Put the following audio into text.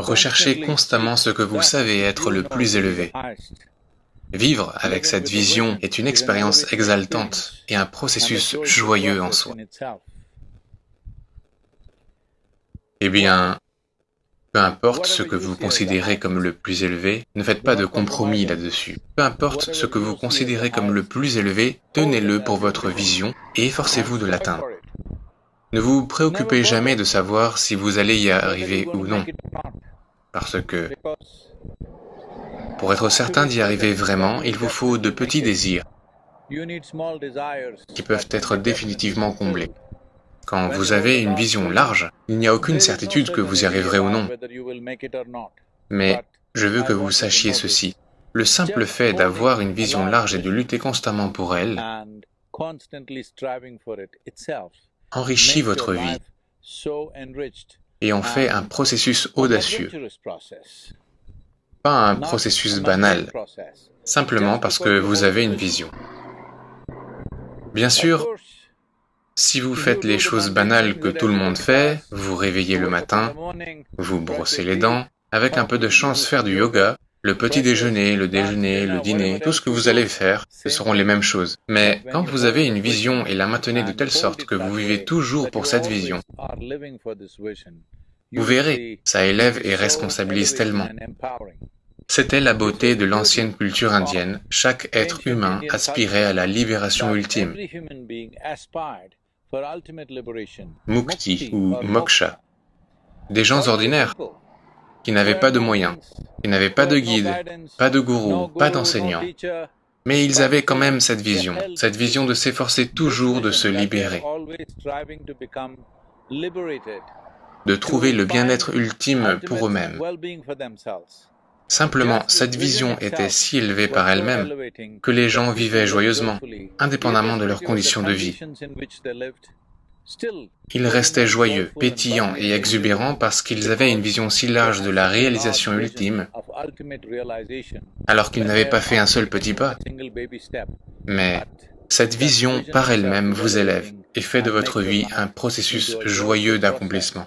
Recherchez constamment ce que vous savez être le plus élevé. Vivre avec cette vision est une expérience exaltante et un processus joyeux en soi. Eh bien, peu importe ce que vous considérez comme le plus élevé, ne faites pas de compromis là-dessus. Peu importe ce que vous considérez comme le plus élevé, tenez-le pour votre vision et efforcez-vous de l'atteindre. Ne vous préoccupez jamais de savoir si vous allez y arriver ou non, parce que pour être certain d'y arriver vraiment, il vous faut de petits désirs qui peuvent être définitivement comblés. Quand vous avez une vision large, il n'y a aucune certitude que vous y arriverez ou non. Mais je veux que vous sachiez ceci. Le simple fait d'avoir une vision large et de lutter constamment pour elle enrichit votre vie et en fait un processus audacieux, pas un processus banal, simplement parce que vous avez une vision. Bien sûr, si vous faites les choses banales que tout le monde fait, vous réveillez le matin, vous brossez les dents, avec un peu de chance faire du yoga, le petit déjeuner, le déjeuner, le dîner, tout ce que vous allez faire, ce seront les mêmes choses. Mais quand vous avez une vision et la maintenez de telle sorte que vous vivez toujours pour cette vision, vous verrez, ça élève et responsabilise tellement. C'était la beauté de l'ancienne culture indienne. Chaque être humain aspirait à la libération ultime. Mukti ou moksha. Des gens ordinaires qui n'avaient pas de moyens, qui n'avaient pas de guide, pas de gourou, pas d'enseignant. Mais ils avaient quand même cette vision, cette vision de s'efforcer toujours de se libérer, de trouver le bien-être ultime pour eux-mêmes. Simplement, cette vision était si élevée par elle-même que les gens vivaient joyeusement, indépendamment de leurs conditions de vie. Ils restaient joyeux, pétillants et exubérants parce qu'ils avaient une vision si large de la réalisation ultime, alors qu'ils n'avaient pas fait un seul petit pas. Mais cette vision par elle-même vous élève et fait de votre vie un processus joyeux d'accomplissement.